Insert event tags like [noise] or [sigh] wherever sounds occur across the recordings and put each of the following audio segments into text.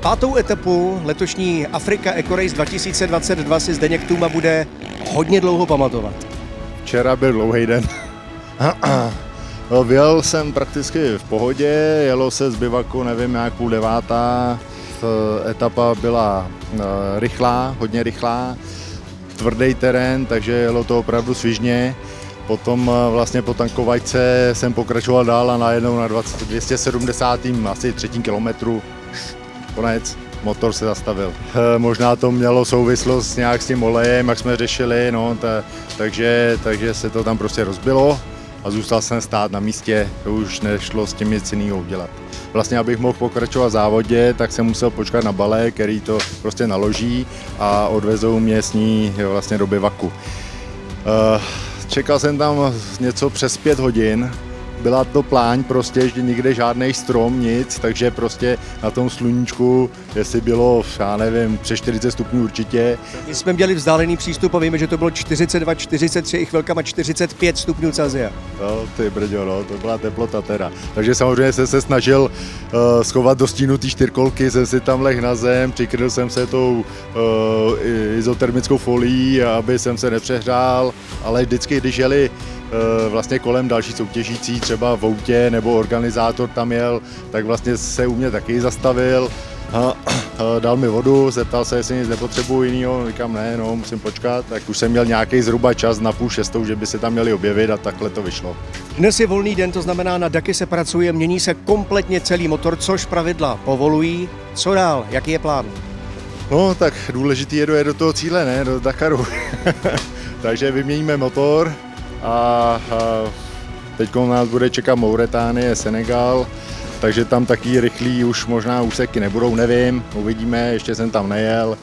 Pátou etapu letošní Afrika Eco Race 2022 si Zdeněk Tuma bude hodně dlouho pamatovat. Včera byl dlouhý den. [clears throat] Vyjel jsem prakticky v pohodě, jelo se z bivaku, nevím, jak půl devátá. Eh, Etapa byla eh, rychlá, hodně rychlá, tvrdý terén, takže jelo to opravdu svižně. Potom eh, vlastně po tankovačce jsem pokračoval dál a najednou na 20, 270. asi třetím kilometru konec, motor se zastavil. Eh, Možná to mělo souvislost nějak s tím olejem, jak jsme řešili, no, ta, takže, takže se to tam prostě rozbilo a zůstal jsem stát na místě, to už nešlo s tím nic jiného udělat. Vlastně, abych mohl pokračovat v závodě, tak jsem musel počkat na bale, který to prostě naloží a odvezou mě s ní vlastně do bivaku. Eh, Čekal jsem tam něco přes pět hodin, byla to pláň prostě, že nikde žádný strom, nic, takže prostě na tom sluníčku, jestli bylo, já nevím, přes 40 stupňů určitě, My jsme měli vzdálený přístup a víme, že to bylo 42, 43 i chvilkama 45 stupňů Celsia. no, ty brďo, no, to byla teplota teda. Takže samozřejmě jsem se snažil uh, schovat do stínu ty čtyřkolky, jsem si tam leh na zem, přikryl jsem se tou uh, izotermickou folií, aby jsem se nepřehrál, ale vždycky, když jeli vlastně kolem další soutěžící, třeba v autě nebo organizátor tam jel, tak vlastně se u mě taky zastavil, a, a dal mi vodu, zeptal se, jestli nic nepotřebuji jinýho, říkám ne, no, musím počkat, tak už jsem měl nějaký zhruba čas na půl šestou, že by se tam měli objevit a takhle to vyšlo. Dnes je volný den, to znamená na Daky se pracuje, mění se kompletně celý motor, což pravidla povolují. Co dál? Jaký je plán? No, tak důležitý je dojet do toho cíle, ne, do Dakaru. [laughs] Takže vyměníme motor a, teď nás bude čekat Mauretánie, Senegal, takže tam taky rychlý už možná úseky nebudou, nevím, uvidíme, ještě jsem tam nejel.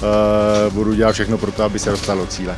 Eh, Budu dělat všechno pro to, aby se dostal do cíle.